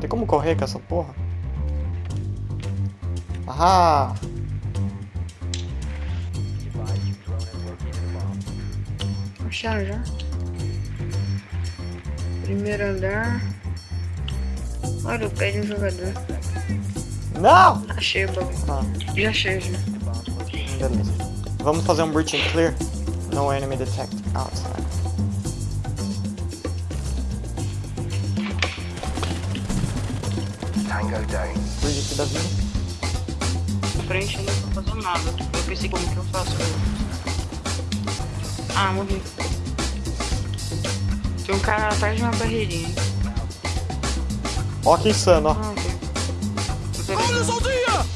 Tem como correr com essa porra? Ah! Acharam já? Primeiro andar. Olha o pé de um jogador. Não! Achei o bagulho. Ah, Já achei já. beleza. Vamos fazer um breach and clear. No enemy detected outside. Tango. Breach aqui da vida. Na frente eu não tô fazendo nada. Eu pensei como que eu faço. Ah, morri. Tem um cara atrás de uma barreirinha. Ó que insano, ó. Ah, ok. Olha!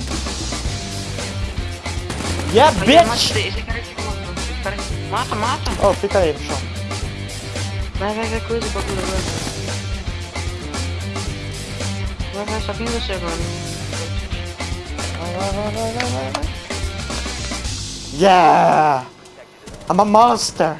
Yeah, bitch! Matei esse cara aqui. Esse cara aqui. Mata, mata. Oh, fica aí no chão. Vai, vai, vai, coisa o bagulho agora. Vai, vai, só quem você agora. Vai, vai, vai, vai, vai, vai. Yeah! I'm a monster!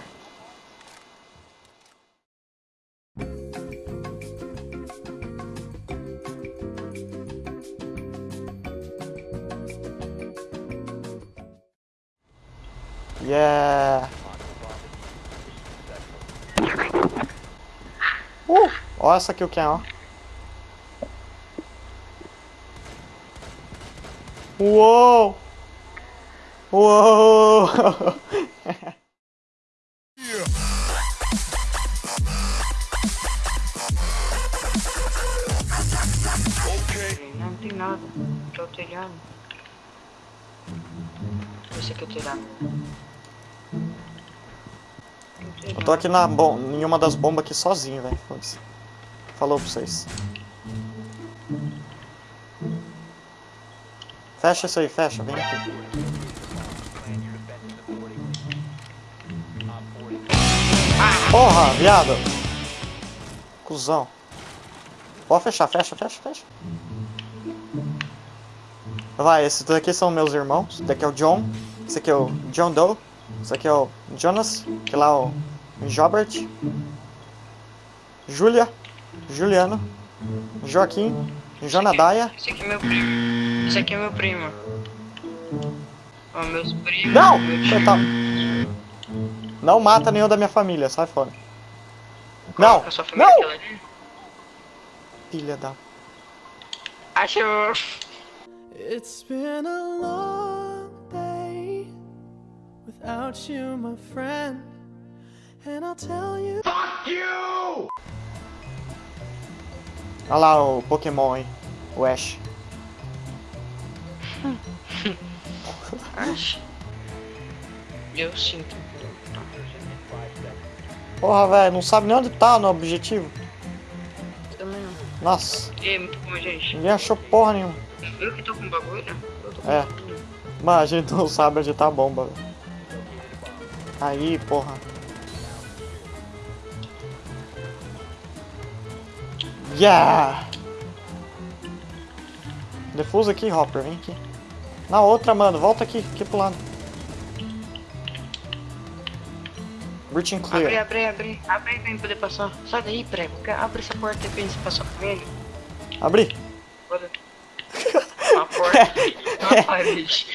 Yeah! Uh! Ó essa aqui o que é, ó. Uou! Uou! Não tem nada. Tô telhado. Esse aqui é o telhado. Eu tô aqui na bom, em uma das bombas aqui sozinho, velho. Falou pra vocês. Fecha isso aí, fecha, vem aqui. Porra, viado! Cusão. Pode fechar, fecha, fecha, fecha. Vai, esses daqui são meus irmãos. Esse daqui é o John. Esse aqui é o John Doe. Esse aqui é o Jonas. Que lá é o Jobert. Júlia. Juliano. Joaquim. Jonadaia. Esse aqui é meu primo. Esse aqui é meu primo. Ó, meus primos. Não! meu. Coitado. Não mata nenhum da minha família, sai fora. Não! Não! aquela ali. Filha da... Achou. It's been a long day without you, my friend. And I'll tell you. Olha lá o Pokémon, hein? O Ash. Acho. Eu sinto. Porra, velho, não sabe nem onde tá no objetivo. Também não. Nossa, E aí, muito bom, gente. ninguém achou porra nenhuma. Eu que tô com bagulho? Eu tô com É. bagulho. Mas a gente não sabe onde tá a bomba. velho. Aí, porra. Yeah! Defusa aqui, Hopper, vem aqui. Na outra, mano, volta aqui, aqui pro lado. Breaching Abre, clear. abre, abre. Abre aí pra gente poder passar. Sai daí, prego. Abre essa porta aí pra gente passar com ele. Abri. Bora. Uma porta. Uma parede.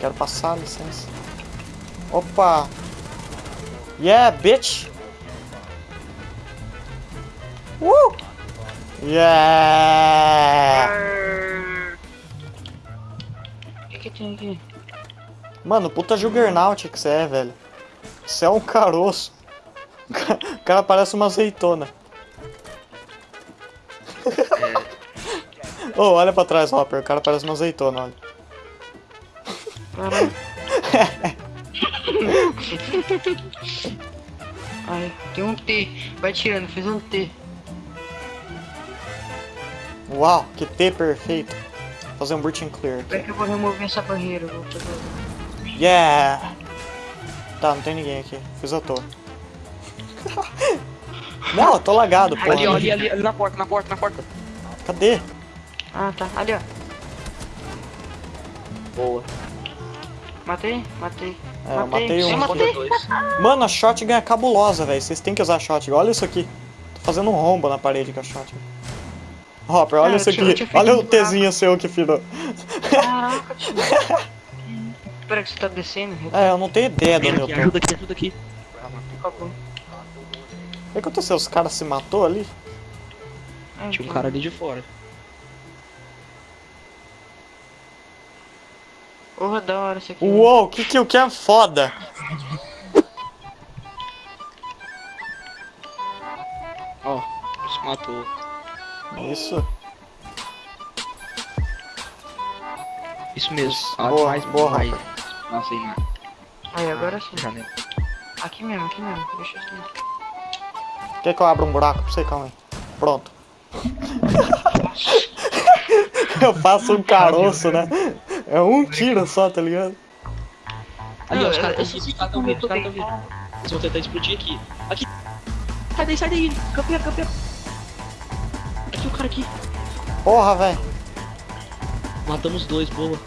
Quero passar, licença. Opa! Yeah, bitch! Uh! Yeah! O que que tem aqui? Mano, puta Juggernaut que você é, velho. Você é um caroço. O ca- O cara parece uma azeitona. Ô, olha pra trás, Hopper. O cara parece uma azeitona, olha. Caralho. Ai, tem um T. Vai tirando, fiz um T. Uau, que T perfeito. Vou fazer um breaching clear Como é aqui. que eu vou remover essa barreira? Vou fazer... Yeah! Tá, não tem ninguém aqui. Fiz à toa. Não, eu tô lagado, porra. Ali, ó, ali, ali, ali na porta, na porta, na porta. Cadê? Ah, tá. Ali, ó. Boa. Matei? Matei. É, eu matei um. Matei. Mano, a shotgun é cabulosa, velho. Vocês têm que usar a shotgun. Olha isso aqui. Tô fazendo um rombo na parede com a shotgun. Hopper, olha Ah, isso aqui. Olha o Tzinho seu que virou. Caraca. Espera que você tá descendo. É, eu não tenho ideia de onde aqui, eu tô. ajuda aqui, ajuda aqui. O que aconteceu? Os caras se matou ali? Ai, Tinha um que- cara ali de fora. Porra, da hora isso aqui. Uou, que que o que é foda? Ó, se matou. Isso. Isso mesmo. Ah, Boa, mais, boa, mais. Nossa, aí, mano. Aí, agora sim. Janela. Aqui mesmo, aqui mesmo. Deixa. Quer que eu abra um buraco pra você? Calma aí. Pronto. eu faço um caroço, né? É um tiro só, tá ligado? Ali, ó, os caras estão vindo, os caras estão vindo, os caras estão vindo. Eles vão tentar explodir aqui. Aqui. Sai daí, sai daí. Campeão, campeão. Cara aqui. Porra, velho. Matamos dois, boa.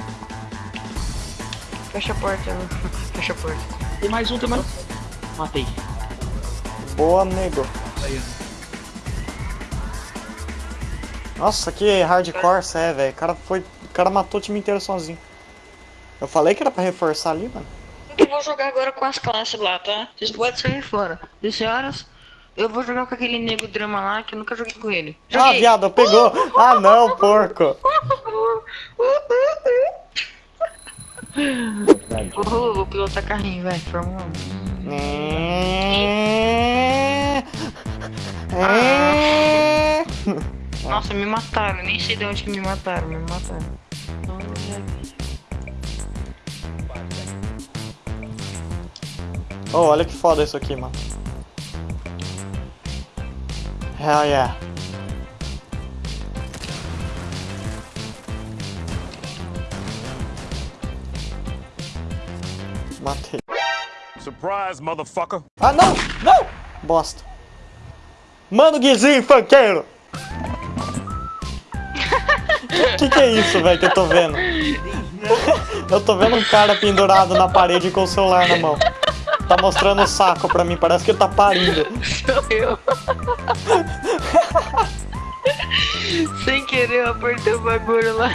Fecha a porta, meu. Fecha a porta. Tem mais um, tem mais um. Matei. Boa, nego. Aí, Nossa, que hardcore você é, velho. O cara foi. O cara matou o time inteiro sozinho. Eu falei que era pra reforçar ali, mano. Eu vou jogar agora com as classes lá, tá? Vocês podem sair fora. 10 horas, eu vou jogar com aquele nego drama lá que eu nunca joguei com ele. Ah, Joguei. viado, pegou. Ah, não, porco. Vou, vou pilotar carrinho, vai. Fórmula 1. É... É... Nossa, me mataram. Nem sei de onde que me mataram. Me mataram. Oh, olha que foda isso aqui, mano. Hell yeah. Matei. Surprise, motherfucker. Ah, não! Não! Bosta. Mano, Guizinho, funkeiro! que que é isso, velho, que eu tô vendo? eu tô vendo um cara pendurado na parede com o celular na mão. Tá mostrando o saco pra mim, parece que ele tá parindo. Sou eu. Sem querer eu apertei o bagulho lá.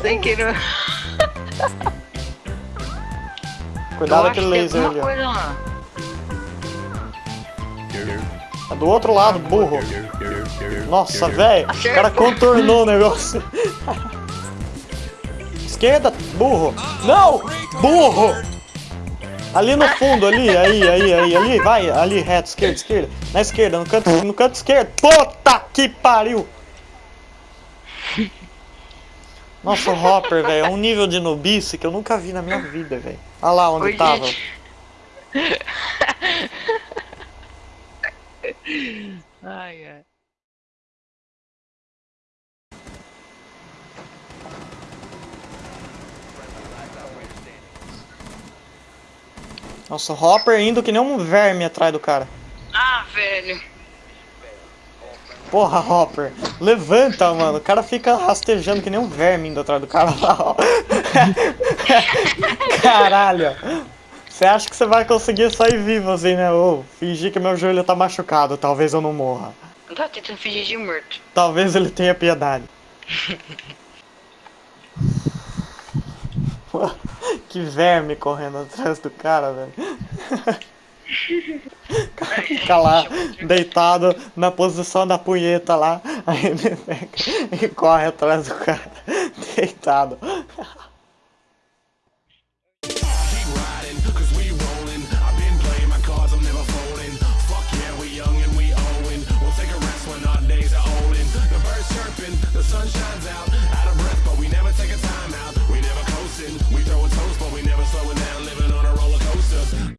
Sem querer. Cuidado eu aquele que laser ali. É do outro lado, burro. Nossa, velho, o cara contornou o negócio. Esquerda, burro. Não, burro. Ali no fundo, ali, aí, aí, aí, ali, vai, ali, reto, esquerda, esquerda. Na esquerda, no canto, no canto esquerdo. Puta que pariu. Nossa, o Hopper, velho, é um nível de nubice que eu nunca vi na minha vida, velho. Olha lá onde Oi, tava. Ai, ai. Nossa, Hopper indo que nem um verme atrás do cara. Ah, velho. Porra, Hopper, levanta, mano. O cara fica rastejando que nem um verme indo atrás do cara lá. Caralho. Você acha que você vai conseguir sair vivo assim, né? Ô, fingir que meu joelho tá machucado, talvez eu não morra. Não tá tentando fingir de morto. Talvez ele tenha piedade. Que verme correndo atrás do cara, velho. Fica lá, deitado na posição da punheta lá, aí ele pega e corre atrás do cara, deitado. sunshine.